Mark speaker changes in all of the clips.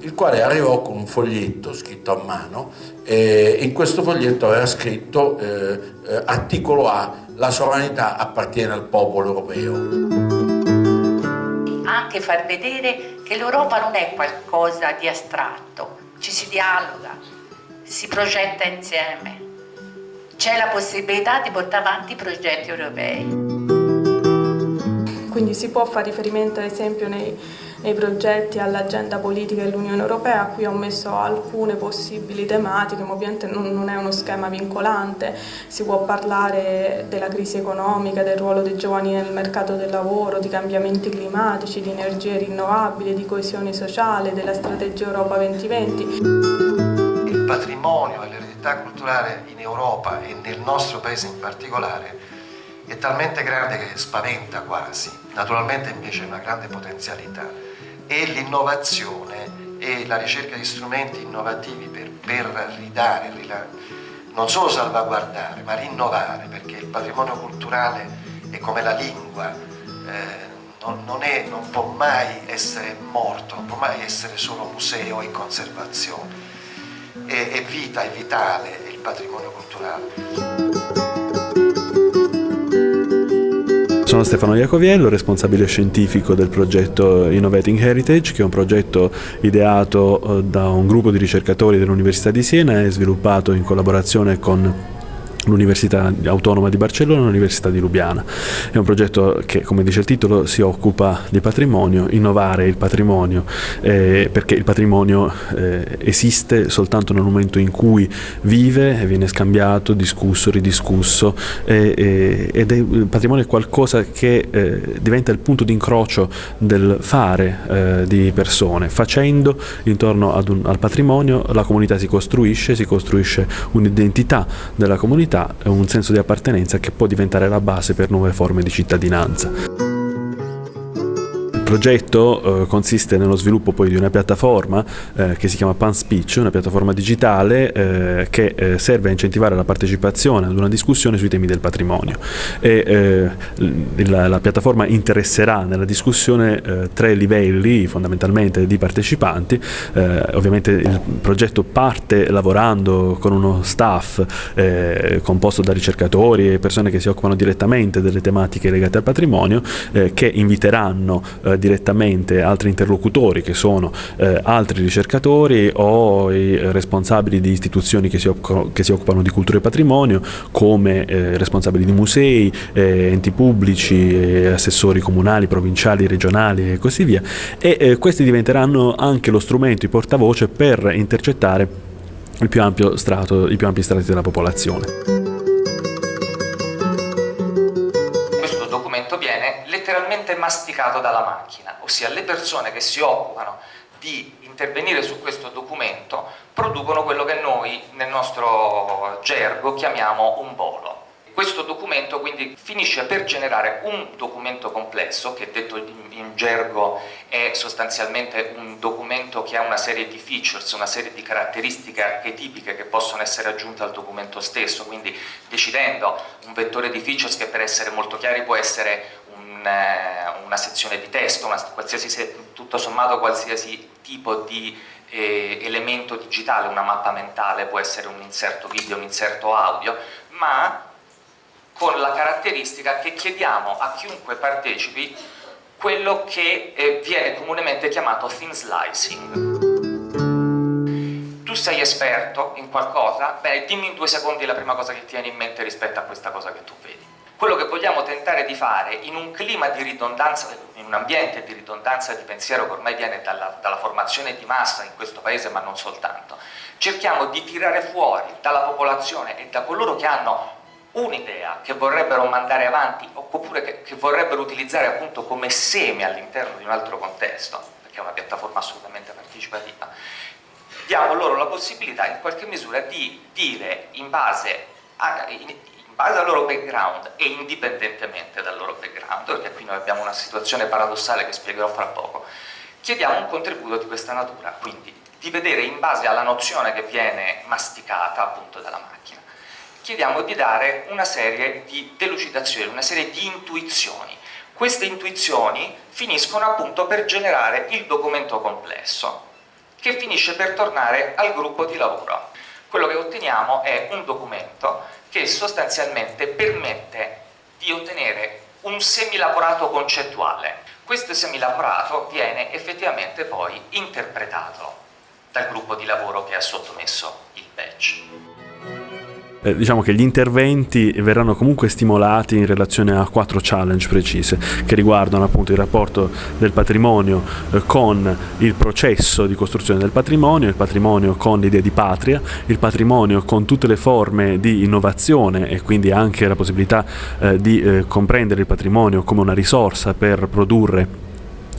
Speaker 1: Il quale arrivò con un foglietto scritto a mano e in questo foglietto aveva scritto eh, eh, articolo A, la sovranità appartiene al popolo europeo.
Speaker 2: Anche far vedere che l'Europa non è qualcosa di astratto, ci si dialoga, si progetta insieme, c'è la possibilità di portare avanti i progetti europei.
Speaker 3: Quindi si può fare riferimento ad esempio nei, nei progetti all'agenda politica dell'Unione Europea, qui ho messo alcune possibili tematiche, ma ovviamente non, è uno schema vincolante, si può parlare della crisi economica, del ruolo dei giovani nel mercato del lavoro, di cambiamenti climatici, di energie rinnovabili, di coesione sociale, della strategia Europa 2020.
Speaker 4: Il patrimonio e l'eredità culturale in Europa e nel nostro paese in particolare è talmente grande che spaventa quasi, naturalmente invece è una grande potenzialità e l'innovazione e la ricerca di strumenti innovativi per, per ridare, non solo salvaguardare, ma rinnovare, perché il patrimonio culturale è come la lingua, eh, non, non, è, non può mai essere morto, non può mai essere solo museo e conservazione, è, è vita, è vitale il patrimonio culturale.
Speaker 5: Sono Stefano Iacoviello, responsabile scientifico del progetto Innovating Heritage, che è un progetto ideato eh, da un gruppo di ricercatori dell'Università di Siena e sviluppato in collaborazione con l'Università Autonoma di Barcellona e l'Università di Lubiana. È un progetto che, come dice il titolo, si occupa di patrimonio, innovare il patrimonio, eh, perché il patrimonio eh, esiste soltanto nel momento in cui vive viene scambiato, discusso, ridiscusso eh, ed è, il patrimonio è qualcosa che eh, diventa il punto di incrocio del fare eh, di persone. Facendo intorno un, al patrimonio la comunità si costruisce, si costruisce un'identità della comunità e un senso di appartenenza che può diventare la base per nuove forme di cittadinanza progetto eh, consiste nello sviluppo poi di una piattaforma eh, che si chiama PanSpeech, una piattaforma digitale eh, che eh, serve a incentivare la partecipazione ad una discussione sui temi del patrimonio. E, eh, la, la, piattaforma interesserà nella discussione eh, tre livelli fondamentalmente di partecipanti, ovviamente il progetto parte lavorando con uno staff composto da ricercatori e persone che si occupano direttamente delle tematiche legate al patrimonio che inviteranno direttamente altri interlocutori che sono eh, altri ricercatori o i responsabili di istituzioni che si, che si occupano di cultura e patrimonio come eh, responsabili di musei, eh, enti pubblici, assessori comunali, provinciali, regionali e così via e eh, questi diventeranno anche lo strumento, i portavoce per intercettare il più ampio strato, i più ampi strati della popolazione.
Speaker 6: Masticato dalla macchina, ossia le persone che si occupano di intervenire su questo documento producono quello che noi nel nostro gergo chiamiamo un bolo. Questo documento quindi finisce per generare un documento complesso, che detto in gergo è sostanzialmente un documento che ha una serie di features, una serie di caratteristiche archetipiche che possono essere aggiunte al documento stesso, quindi decidendo un vettore di features che per essere molto chiari può essere eh, una sezione di testo, una, tutto sommato qualsiasi tipo di eh, elemento digitale, una mappa mentale, può essere un inserto video, un inserto audio, ma con la caratteristica che chiediamo a chiunque partecipi quello che eh, viene comunemente chiamato thin slicing. Tu sei esperto in qualcosa? Bene, dimmi in due secondi la prima cosa che ti viene in mente rispetto a questa cosa che tu vedi quello che vogliamo tentare di fare in un clima di ridondanza, in un ambiente di ridondanza di pensiero che ormai viene dalla, dalla formazione di massa in questo paese ma non soltanto, cerchiamo di tirare fuori dalla popolazione e da coloro che hanno un'idea che vorrebbero mandare avanti oppure che, che vorrebbero utilizzare appunto come seme all'interno di un altro contesto, perché è una piattaforma assolutamente partecipativa, diamo loro la possibilità in qualche misura di dire in base a, base al loro background e indipendentemente dal loro background, perché qui noi abbiamo una situazione paradossale che spiegherò fra poco, chiediamo un contributo di questa natura, quindi di vedere in base alla nozione che viene masticata appunto dalla macchina, chiediamo di dare una serie di delucidazioni, una serie di intuizioni. Queste intuizioni finiscono appunto per generare il documento complesso.
Speaker 7: che finisce per tornare al gruppo di lavoro. Quello che otteniamo è un documento che sostanzialmente permette di ottenere un semilavorato concettuale. Questo semilavorato viene effettivamente poi interpretato dal gruppo di lavoro che ha sottomesso il badge
Speaker 5: eh, diciamo che gli interventi verranno comunque stimolati in relazione a quattro challenge precise che riguardano appunto il rapporto del patrimonio eh, con il processo di costruzione del patrimonio, il patrimonio con l'idea di patria, il patrimonio con tutte le forme di innovazione e quindi anche la possibilità eh, di eh, comprendere il patrimonio come una risorsa per produrre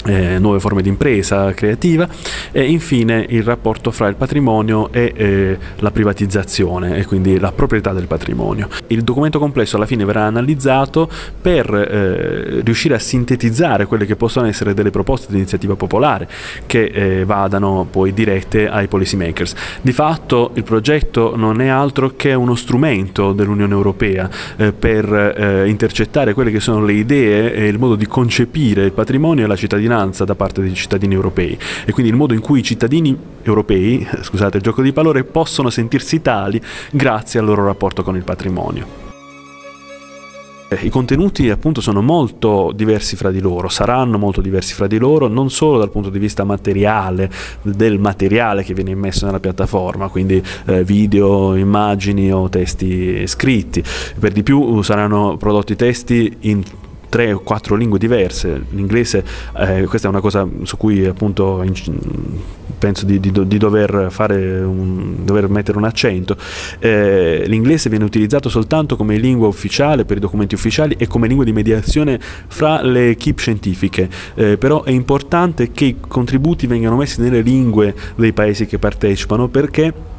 Speaker 5: eh, nuove forme di impresa creativa e infine il rapporto fra il patrimonio e eh, la privatizzazione e quindi la proprietà del patrimonio. Il documento complesso alla fine verrà analizzato per eh, riuscire a sintetizzare quelle che possono essere delle proposte di iniziativa popolare che eh, vadano poi dirette ai policy makers. Di fatto il progetto non è altro che uno strumento dell'Unione Europea eh, per eh, intercettare quelle che sono le idee e il modo di concepire il patrimonio e la cittadinanza cittadinanza da parte dei cittadini europei e quindi il modo in cui i cittadini europei, scusate il gioco di parole, possono sentirsi tali grazie al loro rapporto con il patrimonio. I contenuti appunto sono molto diversi fra di loro, saranno molto diversi fra di loro, non solo dal punto di vista materiale, del materiale che viene immesso nella piattaforma, quindi eh, video, immagini o testi scritti, per di più saranno prodotti testi in tre o quattro lingue diverse. L'inglese, eh, questa è una cosa su cui appunto in, penso di, di, di dover, un, dover, mettere un accento. Eh, l'inglese viene utilizzato soltanto come lingua ufficiale per i documenti ufficiali e come lingua di mediazione fra le equip scientifiche, eh, però è importante che i contributi vengano messi nelle lingue dei paesi che partecipano perché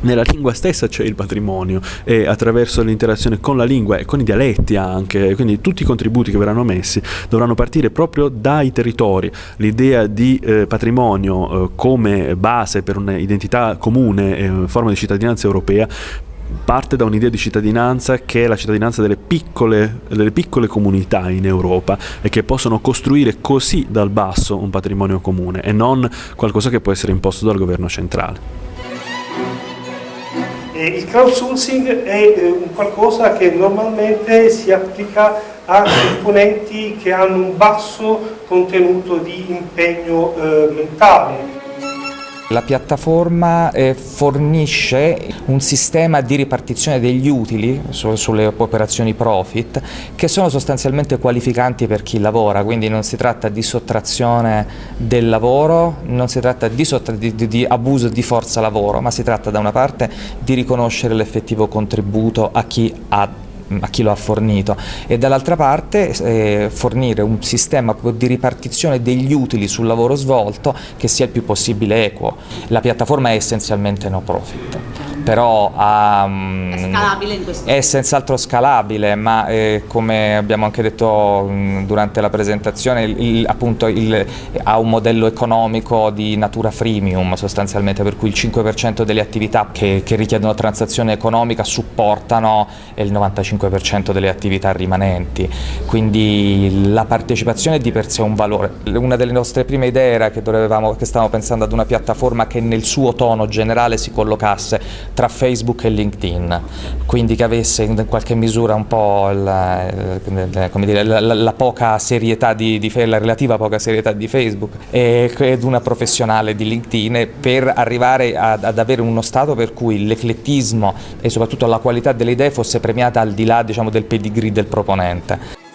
Speaker 5: nella lingua stessa c'è il patrimonio e attraverso l'interazione con la lingua e con i dialetti anche, quindi tutti i contributi che verranno messi dovranno partire proprio dai territori. L'idea di eh, patrimonio eh, come base per un'identità comune e forma di cittadinanza europea parte da un'idea di cittadinanza che è la cittadinanza delle piccole, delle piccole comunità in Europa e che possono costruire così dal basso un patrimonio comune e non qualcosa che può essere imposto dal governo centrale.
Speaker 8: Eh, il crowdsourcing è eh, un qualcosa che normalmente si applica a componenti che hanno un basso contenuto di impegno eh, mentale.
Speaker 6: La piattaforma eh, fornisce un sistema di ripartizione degli utili su, sulle operazioni profit che sono sostanzialmente qualificanti per chi lavora, quindi non si tratta di sottrazione del lavoro, non si tratta di, di, di abuso di forza lavoro, ma si tratta da una parte di riconoscere l'effettivo contributo a chi ha a chi lo ha fornito e dall'altra parte eh, fornire un sistema di ripartizione degli utili sul lavoro svolto che sia il più possibile equo. La piattaforma è essenzialmente no profit però
Speaker 9: mm, è scalabile in questo
Speaker 6: È senz'altro scalabile, ma eh, come abbiamo anche detto mh, mm, durante la presentazione, il, appunto il, ha un modello economico di natura freemium sostanzialmente, per cui il 5% delle attività che, che richiedono transazione economica supportano il 95% delle attività rimanenti, quindi la partecipazione è di per sé un valore. Una delle nostre prime idee era che, dovevamo, che stavamo pensando ad una piattaforma che nel suo tono generale si collocasse tra Facebook e LinkedIn, quindi che avesse in qualche misura un po' la, dire, la, la, poca serietà di, di, la relativa poca serietà di Facebook ed una professionale di LinkedIn per arrivare ad, ad avere uno stato per cui l'eclettismo e soprattutto la qualità delle idee fosse premiata al di là diciamo, del pedigree del proponente.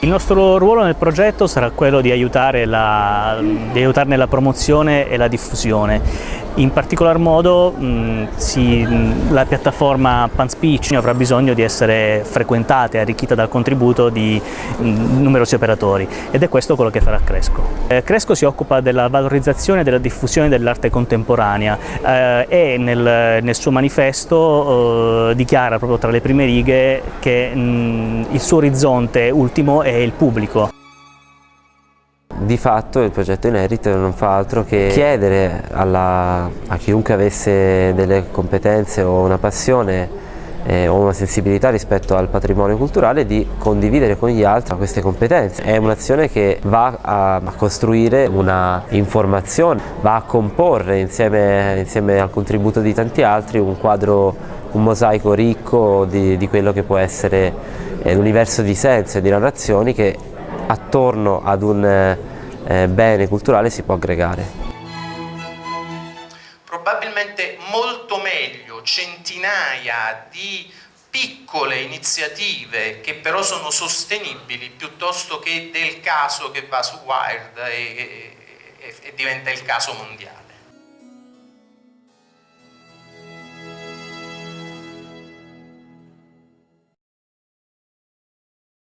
Speaker 10: Il nostro ruolo nel progetto sarà quello di, aiutare la, di aiutarne la promozione e la diffusione. In particolar modo mh, si, mh, la piattaforma PanSpeech avrà bisogno di essere frequentata e arricchita dal contributo di mh, numerosi operatori ed è questo quello che farà Cresco. Eh, Cresco si occupa della valorizzazione e della diffusione dell'arte contemporanea eh, e nel, nel, suo manifesto eh, dichiara proprio tra le prime righe che il suo orizzonte ultimo è il pubblico.
Speaker 11: Di fatto il progetto Inerito non fa altro che chiedere alla, a chiunque avesse delle competenze o una passione eh, o una sensibilità rispetto al patrimonio culturale di condividere con gli altri queste competenze. È un'azione che va a, a, costruire una informazione, va a comporre insieme, insieme al contributo di tanti altri un quadro, un mosaico ricco di, di quello che può essere eh, l'universo di senso e di narrazioni che attorno ad un eh, bene culturale si può aggregare.
Speaker 12: Probabilmente molto meglio centinaia di piccole iniziative che però sono sostenibili piuttosto che del caso che va su Wired e, e, e diventa il caso mondiale.